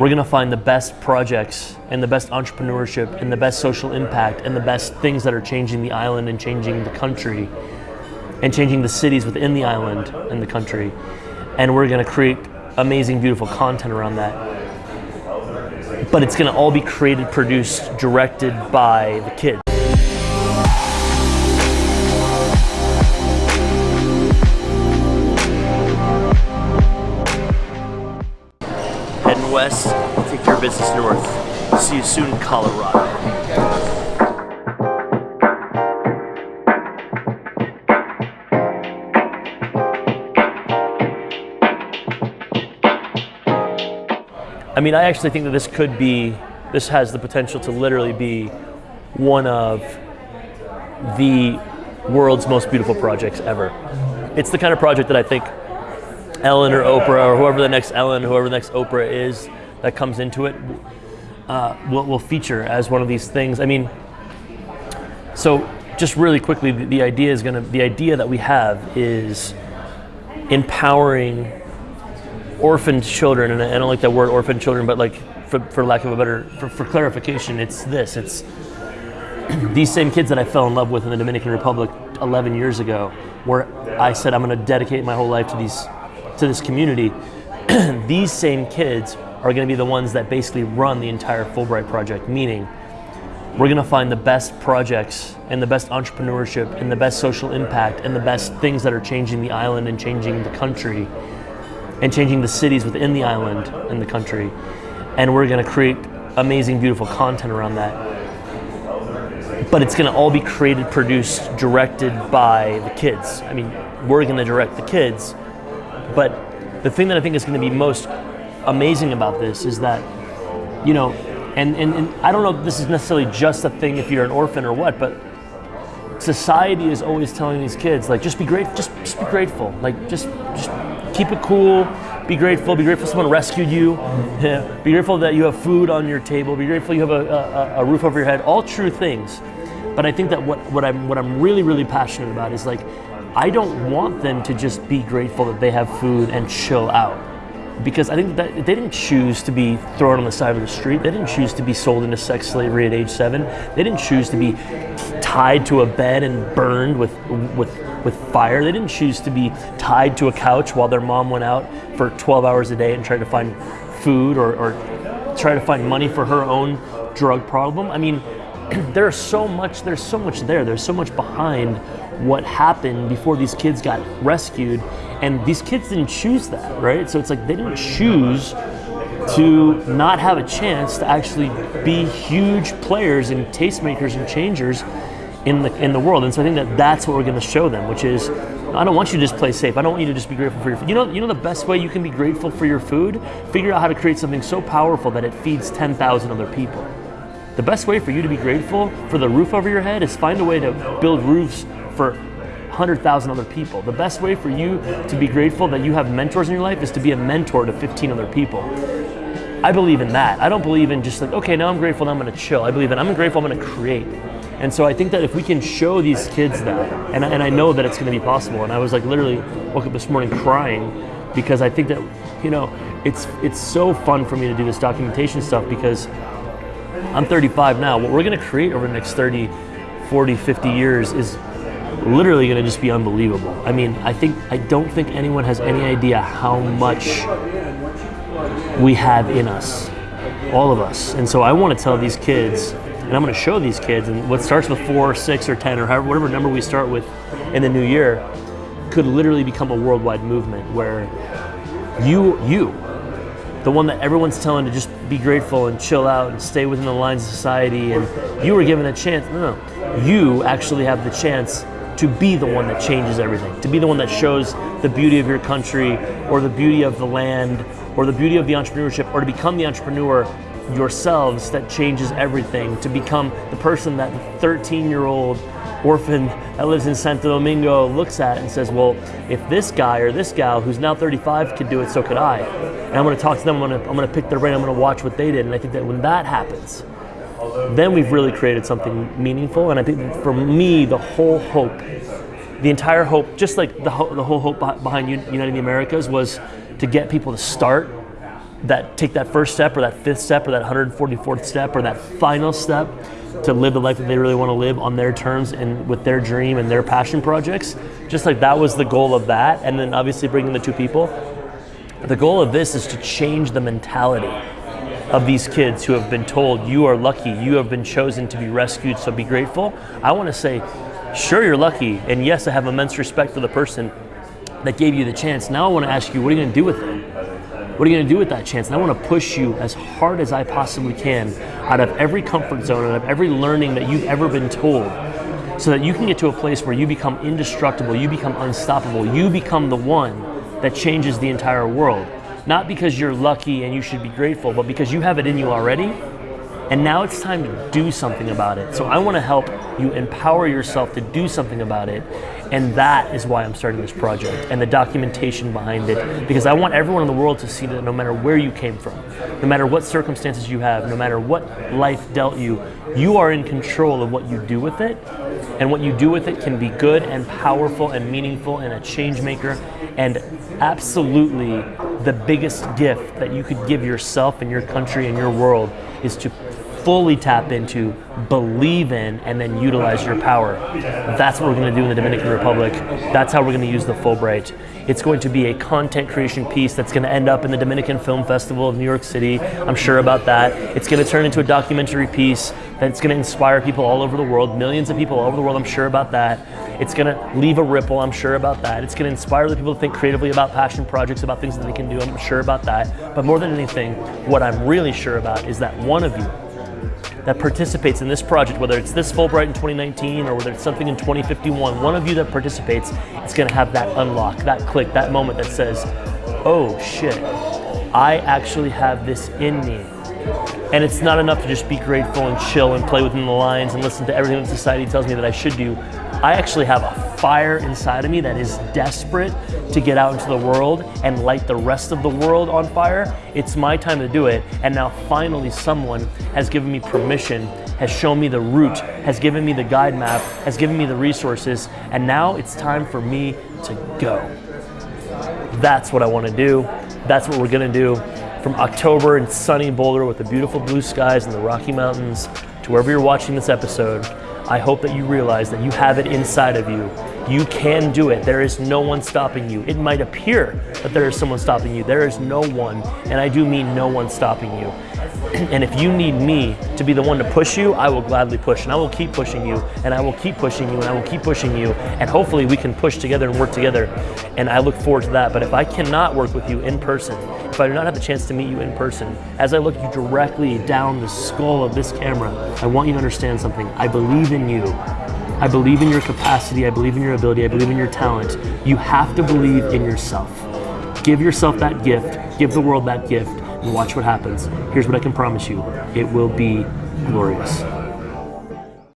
we're going to find the best projects and the best entrepreneurship and the best social impact and the best things that are changing the island and changing the country and changing the cities within the island and the country. And we're going to create amazing, beautiful content around that. But it's going to all be created, produced, directed by the kids. North. See you soon, Colorado. I mean, I actually think that this could be, this has the potential to literally be one of the world's most beautiful projects ever. It's the kind of project that I think Ellen or Oprah or whoever the next Ellen, whoever the next Oprah is that comes into it, uh, will, will feature as one of these things. I mean, so just really quickly, the, the idea is going to, the idea that we have is empowering orphaned children, and I don't like that word orphaned children, but like for, for lack of a better, for, for clarification, it's this, it's these same kids that I fell in love with in the Dominican Republic 11 years ago, where I said I'm going to dedicate my whole life to these, to this community. these same kids are going to be the ones that basically run the entire Fulbright project, meaning we're going to find the best projects and the best entrepreneurship and the best social impact and the best things that are changing the island and changing the country and changing the cities within the island and the country. And we're going to create amazing, beautiful content around that. But it's going to all be created, produced, directed by the kids. I mean, we're going to direct the kids. But the thing that I think is going to be most amazing about this is that, you know, and, and, and I don't know if this is necessarily just a thing if you're an orphan or what, but society is always telling these kids like just be great just, just be grateful. Like just just keep it cool. Be grateful. Be grateful someone rescued you. Be grateful that you have food on your table. Be grateful you have a, a, a, roof over your head. All true things. But i think that what, what i'm what i'm really really passionate about is like i don't want them to just be grateful that they have food and chill out because I think that they didn't choose to be thrown on the side of the street. They didn't choose to be sold into sex slavery at age seven. They didn't choose to be tied to a bed and burned with with with fire. They didn't choose to be tied to a couch while their mom went out for 12 hours a day and tried to find food or, or try to find money for her own drug problem. I mean, there's so much. There's so much there. There's so much behind what happened before these kids got rescued and these kids didn't choose that, right? So it's like they didn't choose to not have a chance to actually be huge players and tastemakers and changers in the in the world. And so I think that that's what we're going to show them, which is I don't want you to just play safe. I don't want you to just be grateful for your food. You know, you know the best way you can be grateful for your food? Figure out how to create something so powerful that it feeds 10,000 other people. The best way for you to be grateful for the roof over your head is find a way to build roofs for 100,000 other people. The best way for you to be grateful that you have mentors in your life is to be a mentor to 15 other people. I believe in that. I don't believe in just like, okay, now I'm grateful, now I'm gonna chill. I believe in I'm grateful, I'm gonna create. And so I think that if we can show these kids that, and, and I know that it's gonna be possible, and I was like literally woke up this morning crying because I think that, you know, it's it's so fun for me to do this documentation stuff because I'm 35 now. What we're gonna create over the next 30, 40, 50 years is literally going to just be unbelievable. I mean, I think I don't think anyone has any idea how much we have in us, all of us. And so I want to tell these kids, and I'm going to show these kids, and what starts with four, six, or ten, or however, whatever number we start with in the new year, could literally become a worldwide movement where you, you, the one that everyone's telling to just be grateful and chill out and stay within the lines of society, and you were given a chance. No, no, you actually have the chance to be the one that changes everything, to be the one that shows the beauty of your country or the beauty of the land or the beauty of the entrepreneurship or to become the entrepreneur yourselves that changes everything, to become the person that the 13 year old orphan that lives in Santo Domingo looks at and says, well, if this guy or this gal who's now 35 could do it, so could I. And I'm gonna talk to them, I'm gonna, I'm gonna pick their brain, I'm gonna watch what they did. And I think that when that happens, then we've really created something meaningful. And I think for me, the whole hope, the entire hope, just like the, ho- the whole hope behind Uniting the Americas was to get people to start that take that first step or that fifth step or that 144th step or that final step to live the life that they really want to live on their terms and with their dream and their passion projects. Just like that was the goal of that, and then obviously bringing the two people. The goal of this is to change the mentality of these kids who have been told, you are lucky, you have been chosen to be rescued, so be grateful. I want to say, sure, you're lucky, and yes, I have immense respect for the person that gave you the chance. Now I want to ask you, what are you going to do with it? What are you going to do with that chance? And I want to push you as hard as I possibly can out of every comfort zone, out of every learning that you've ever been told, so that you can get to a place where you become indestructible, you become unstoppable, you become the one that changes the entire world. Not because you're lucky and you should be grateful, but because you have it in you already. And now it's time to do something about it. So I want to help you empower yourself to do something about it. And that is why I'm starting this project and the documentation behind it. Because I want everyone in the world to see that no matter where you came from, no matter what circumstances you have, no matter what life dealt you, you are in control of what you do with it. And what you do with it can be good and powerful and meaningful and a change maker. And absolutely the biggest gift that you could give yourself and your country and your world is to fully tap into, believe in, and then utilize your power. That's what we're going to do in the Dominican Republic. That's how we're going to use the Fulbright. It's going to be a content creation piece that's going to end up in the Dominican Film Festival of New York City. I'm sure about that. It's going to turn into a documentary piece that's going to inspire people all over the world, millions of people all over the world. I'm sure about that. It's going to leave a ripple. I'm sure about that. It's going to inspire the people to think creatively about passion projects, about things that they can do. I'm sure about that. But more than anything, what I'm really sure about is that one of you that participates in this project, whether it's this Fulbright in 2019 or whether it's something in 2051, one of you that participates is going to have that unlock, that click, that moment that says, oh shit, I actually have this in me. And it's not enough to just be grateful and chill and play within the lines and listen to everything that society tells me that I should do. I actually have a fire inside of me that is desperate to get out into the world and light the rest of the world on fire. It's my time to do it. And now finally someone has given me permission, has shown me the route, has given me the guide map, has given me the resources. And now it's time for me to go. That's what I want to do. That's what we're going to do. From October in sunny Boulder with the beautiful blue skies and the Rocky Mountains to wherever you're watching this episode, I hope that you realize that you have it inside of you. You can do it. There is no one stopping you. It might appear that there is someone stopping you. There is no one, and I do mean no one stopping you. and if you need me to be the one to push you, I will gladly push, and I will keep pushing you, and I will keep pushing you, and I will keep pushing you, and hopefully we can push together and work together. And I look forward to that. But if I cannot work with you in person, if I do not have the chance to meet you in person, as I look you directly down the skull of this camera, I want you to understand something. I believe in you. I believe in your capacity. I believe in your ability. I believe in your talent. You have to believe in yourself. Give yourself that gift. Give the world that gift and watch what happens. Here's what I can promise you. It will be glorious.